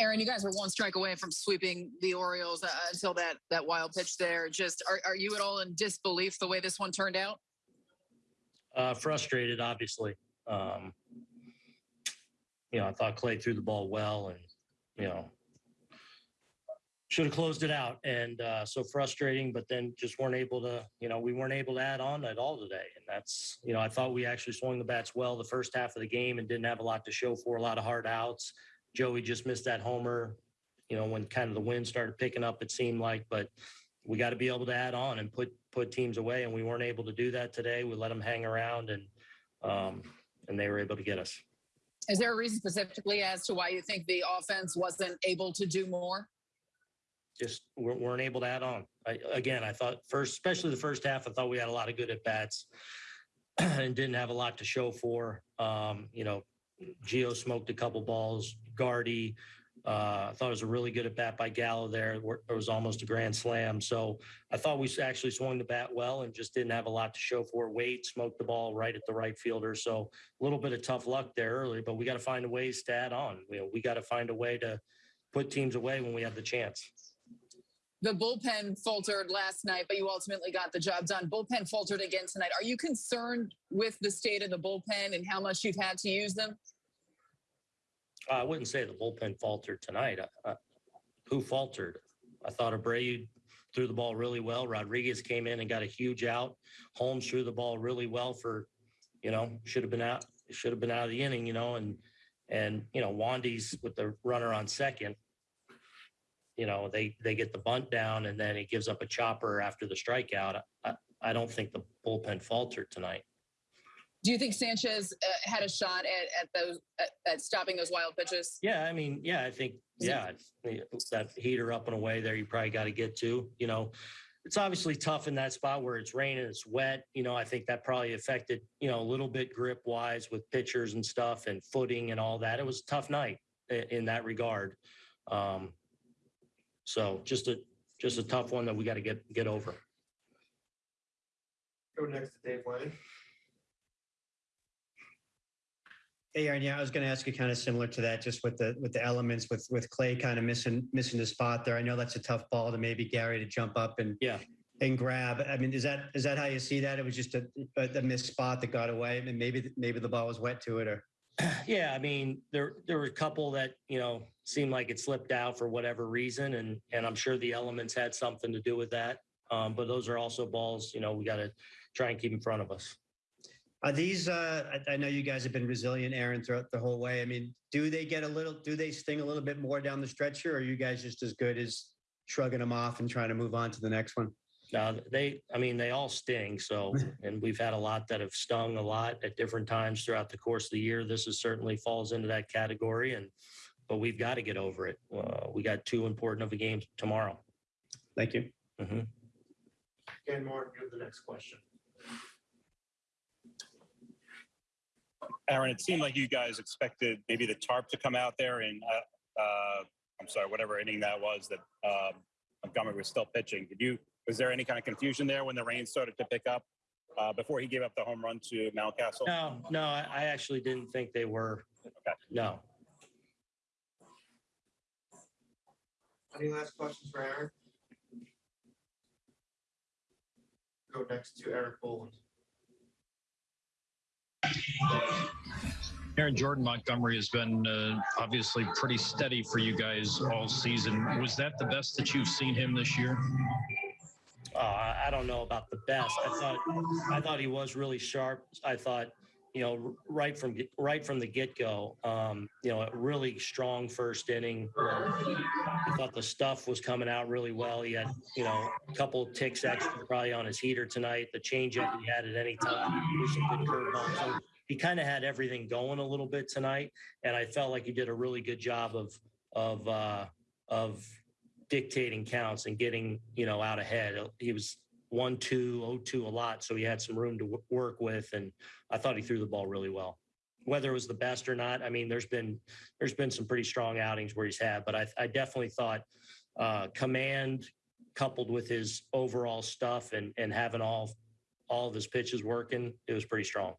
Aaron, you guys were one strike away from sweeping the Orioles uh, until that that wild pitch there. Just are, are you at all in disbelief the way this one turned out? Uh, frustrated, obviously. Um, you know, I thought Clay threw the ball well, and you know, should have closed it out. And uh, so frustrating, but then just weren't able to. You know, we weren't able to add on at all today, and that's you know, I thought we actually swung the bats well the first half of the game and didn't have a lot to show for. A lot of hard outs. Joey just missed that homer. You know, when kind of the wind started picking up, it seemed like, but we got to be able to add on and put put teams away, and we weren't able to do that today. We let them hang around, and um, and they were able to get us. Is there a reason specifically as to why you think the offense wasn't able to do more? Just weren't, weren't able to add on. I, again, I thought first, especially the first half, I thought we had a lot of good at bats and didn't have a lot to show for. Um, you know, Gio smoked a couple balls. Guardy, uh, I thought it was a really good at bat by Gallo there. It was almost a grand slam. So I thought we actually swung the bat well and just didn't have a lot to show for. Wade smoked the ball right at the right fielder. So a little bit of tough luck there early, but we got to find a ways to add on. We got to find a way to put teams away when we have the chance. The bullpen faltered last night, but you ultimately got the job done. Bullpen faltered again tonight. Are you concerned with the state of the bullpen and how much you've had to use them? I wouldn't say the bullpen faltered tonight. Uh, who faltered? I thought Abreu threw the ball really well. Rodriguez came in and got a huge out. Holmes threw the ball really well for, you know, should have been out. Should have been out of the inning, you know, and and you know Wandy's with the runner on second. You know they they get the bunt down and then he gives up a chopper after the strikeout. I, I don't think the bullpen faltered tonight. Do you think Sanchez uh, had a shot at, at those at, at, stopping those wild pitches? Yeah, I mean, yeah, I think yeah, that heater up and away there, you probably got to get to. You know, it's obviously tough in that spot where it's raining, it's wet. You know, I think that probably affected you know a little bit grip wise with pitchers and stuff and footing and all that. It was a tough night in that regard. Um, so just a just a tough one that we got to get get over. Go next to Dave Lennon. Hey, Aaron, yeah, I was going to ask you kind of similar to that, just with the with the elements with with Clay kind of missing missing the spot there. I know that's a tough ball to maybe Gary to jump up and yeah and grab. I mean, is that is that how you see that? It was just a a, missed spot that got away, and maybe maybe the ball was wet to it, or yeah, I mean, there there were a couple that you know seemed like it slipped out for whatever reason, and and I'm sure the elements had something to do with that. Um, but those are also balls, you know, we got to try and keep in front of us. Are these, uh, I, I, know you guys have been resilient, Aaron, throughout the whole way. I mean, do they get a little, do they sting a little bit more down the stretch here? Or are you guys just as good as shrugging them off and trying to move on to the next one? No, they, I mean, they all sting. So, and we've had a lot that have stung a lot at different times throughout the course of the year. This is certainly falls into that category. And, but we've got to get over it. Uh, we got two important of a game tomorrow. Thank you. Mm-hmm. Ken Martin, you're the next question. Aaron, it seemed like you guys expected maybe the tarp to come out there and uh, uh, I'm sorry, whatever inning that was that um, Montgomery was still pitching. Did you? Was there any kind of confusion there when the rain started to pick up uh, before he gave up the home run to Mountcastle? No, no, I, I actually didn't think they were. Okay. No. Any last questions for Aaron? Go next to Erik Boland. Aaron Jordan Montgomery has been uh, obviously pretty steady for you guys all season. Was that the best that you've seen him this year? Uh, I don't know about the best. I thought I thought he was really sharp. I thought you know right from right from the get go. Um, you know, a really strong first inning. I thought the stuff was coming out really well. He had you know a couple ticks extra probably on his heater tonight. The changeup he had at any time. Good he kind of had everything going a little bit tonight, and I felt like he did a really good job of of uh, of dictating counts and getting you know out ahead. He was one two oh two a lot, so he had some room to work with, and I thought he threw the ball really well. Whether it was the best or not, I mean, there's been there's been some pretty strong outings where he's had, but I, I definitely thought uh, command coupled with his overall stuff and and having all all of his pitches working, it was pretty strong.